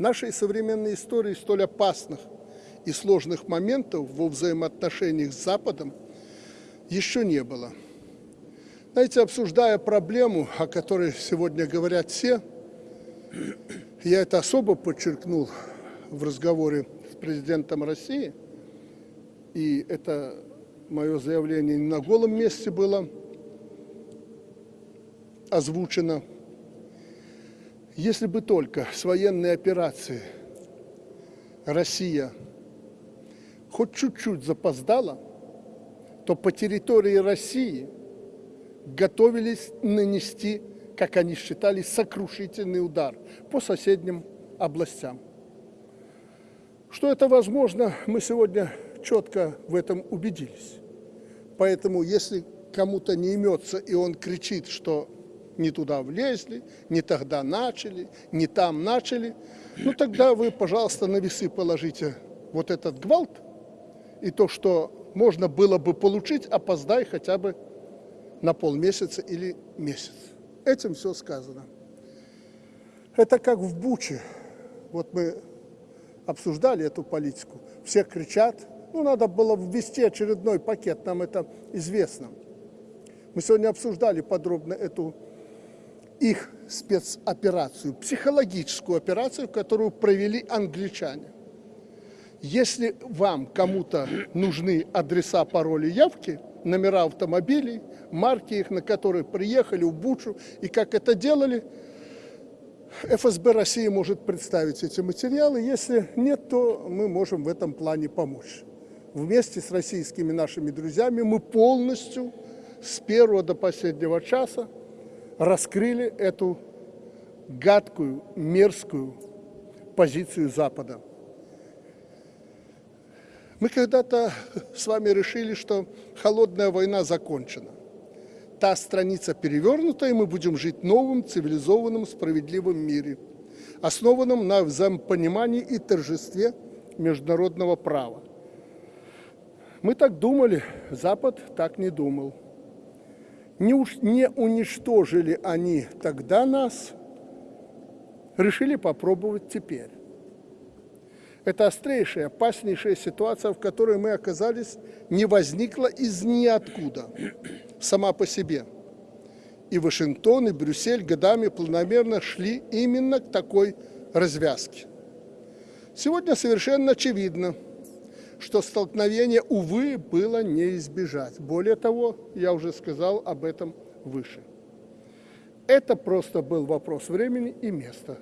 Нашей современной истории столь опасных и сложных моментов во взаимоотношениях с Западом еще не было. Знаете, обсуждая проблему, о которой сегодня говорят все, я это особо подчеркнул в разговоре с президентом России, и это мое заявление не на голом месте было озвучено. Если бы только с военной операции Россия хоть чуть-чуть запоздала, то по территории России готовились нанести, как они считали, сокрушительный удар по соседним областям. Что это возможно, мы сегодня четко в этом убедились. Поэтому, если кому-то не имется, и он кричит, что не туда влезли, не тогда начали, не там начали, ну тогда вы, пожалуйста, на весы положите вот этот гвалт и то, что можно было бы получить, опоздай хотя бы на полмесяца или месяц. Этим все сказано. Это как в Буче. Вот мы обсуждали эту политику. Все кричат, ну, надо было ввести очередной пакет, нам это известно. Мы сегодня обсуждали подробно эту их спецоперацию, психологическую операцию, которую провели англичане. Если вам кому-то нужны адреса, пароли, явки, номера автомобилей, марки их, на которые приехали в Бучу и как это делали, ФСБ России может представить эти материалы. Если нет, то мы можем в этом плане помочь вместе с российскими нашими друзьями мы полностью с первого до последнего часа раскрыли эту гадкую, мерзкую позицию Запада. Мы когда-то с вами решили, что холодная война закончена. Та страница перевернута, и мы будем жить в новом, цивилизованном, справедливом мире, основанном на взаимопонимании и торжестве международного права. Мы так думали, Запад так не думал. Не, уж, не уничтожили они тогда нас, решили попробовать теперь. Это острейшая, опаснейшая ситуация, в которой мы оказались, не возникла из ниоткуда, сама по себе. И Вашингтон, и Брюссель годами планомерно шли именно к такой развязке. Сегодня совершенно очевидно – что столкновение, увы, было не избежать. Более того, я уже сказал об этом выше. Это просто был вопрос времени и места.